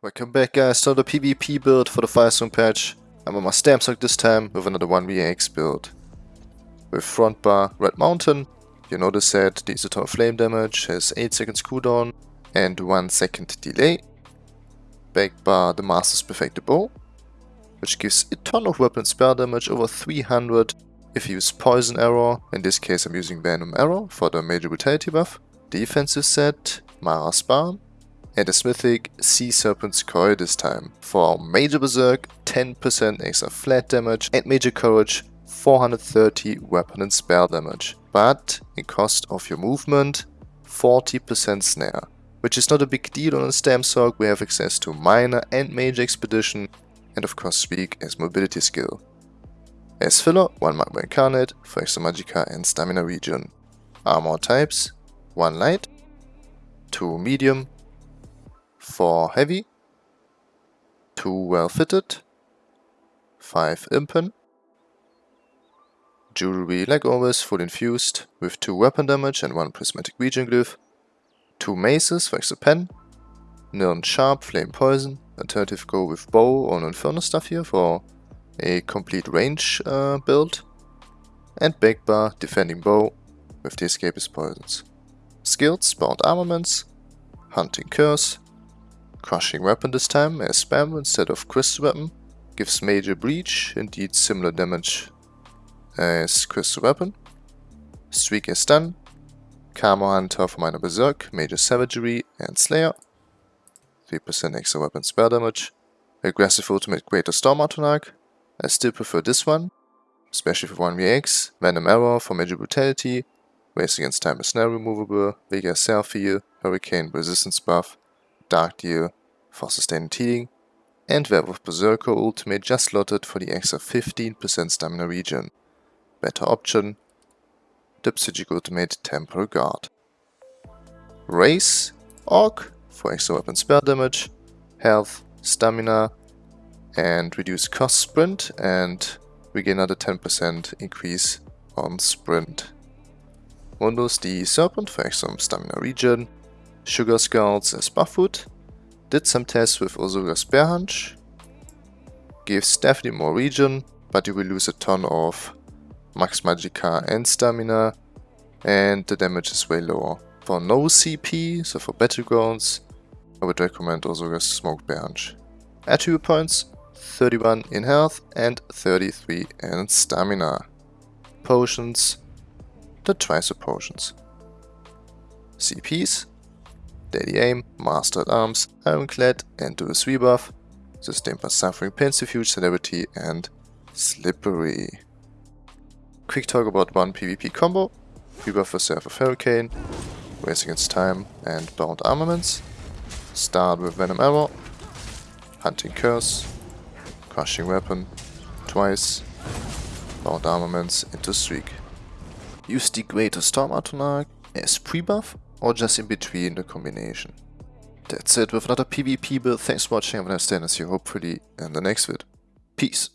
Welcome back guys to the PvP build for the Firesong patch. I'm on my Stamsorc this time with another 1vx build. With front bar Red Mountain, you notice that the Eternal Flame damage has 8 seconds cooldown and 1 second delay. Back bar the Master's Perfected Bow, which gives a ton of weapon spell damage over 300 if you use Poison Arrow, in this case I'm using Venom Arrow for the Major Brutality buff. Defensive set, Mara's Balm, and a Smithic Sea Serpent's Coil this time. For Major Berserk, 10% extra flat damage and Major Courage, 430 weapon and spell damage. But, in cost of your movement, 40% snare. Which is not a big deal on a Stamsorc, we have access to Minor and Major Expedition, and of course Streak as mobility skill. As filler, 1 Magma Incarnate for extra Magicka and Stamina regen. Armor types, 1 Light, 2 Medium, 4 heavy, 2 well fitted, 5 impen, jewelry like always full infused with 2 weapon damage and 1 prismatic regen glyph, 2 maces for extra pen, Nirn sharp flame poison, alternative go with bow or inferno stuff here for a complete range uh, build, and big bar defending bow with the escapist poisons. Skills, bound armaments, hunting curse, Crushing weapon this time as spam instead of crystal weapon. Gives major breach, indeed similar damage as crystal weapon. Streak is done. Camo Hunter for minor berserk, major savagery and slayer. 3% extra weapon spell damage. Aggressive ultimate greater storm arc. I still prefer this one, especially for 1vx. Venom arrow for major brutality. Race against time is now removable. Vigor self heal, hurricane resistance buff. Dark Deal for sustained healing, and Werewolf Berserker Ultimate just slotted for the extra 15% stamina regen. Better option, the Psijic Ultimate Temporal Guard. Race, Orc for extra weapon spell damage, health, stamina, and reduce cost sprint, and we get another 10% increase on sprint. Mundus the Serpent for extra stamina regen, Sugar Skulls as buff food. Did some tests with Orzorga's Bear Haunch. Gives definitely more region, but you will lose a ton of max magicka and stamina. And the damage is way lower. For no CP, so for battlegrounds, I would recommend Orzorga's Smoke Bear Haunch. Attribute points, 31 in health and 33 in stamina. Potions, the Tricer potions. CPs, Deadly Aim, Master at Arms, Ironclad, and Duelist Rebuff, sustained by Suffering Pensifuge, Celerity, and Slippery. Quick talk about one PvP combo, Rebuff for Seraph of Hurricane, Race Against Time, and Bound Armaments. Start with Venom Arrow, Hunting Curse, Crushing Weapon, twice, Bound Armaments into Streak. Use the Greater Storm Atronach as pre-buff or just in between the combination. That's it with another PvP build. Thanks for watching. I'm gonna stay and see you hopefully in the next vid. Peace.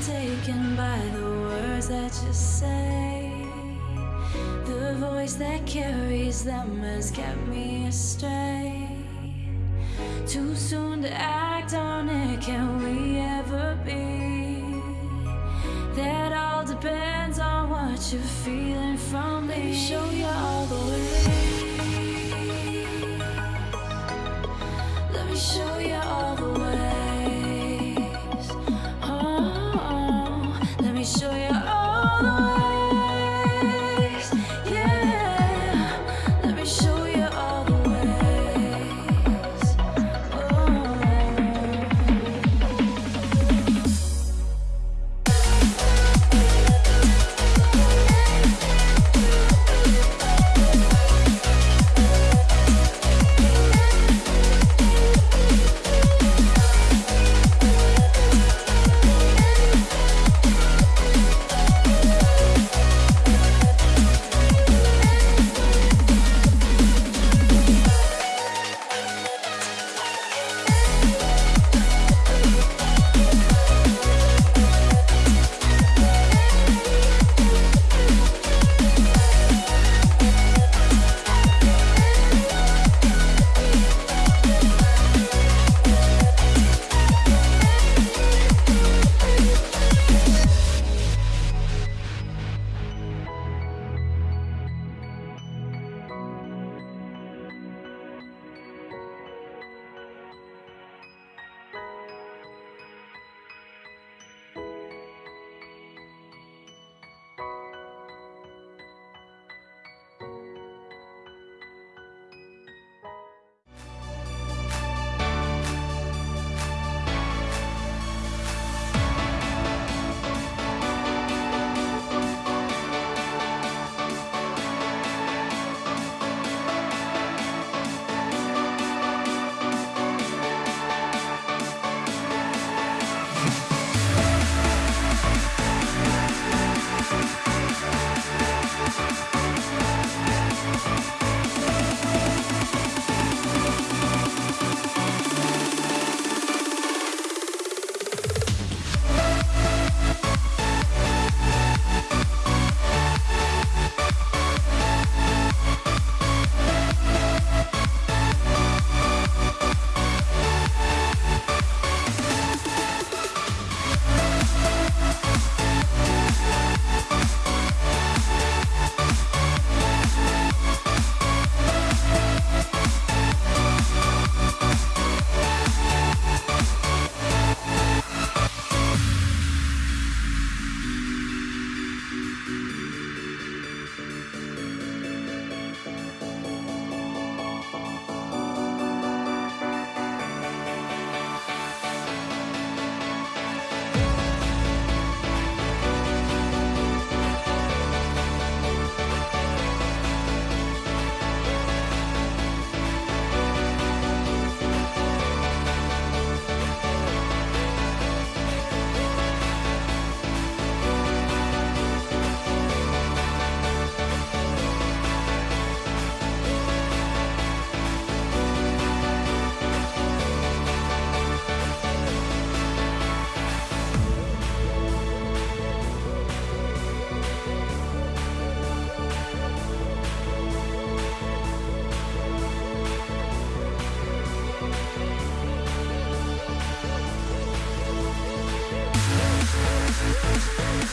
taken by the words that you say. The voice that carries them has kept me astray. Too soon to act on it, can we ever be? That all depends on what you're feeling from me. Show you all the way. Let me show you all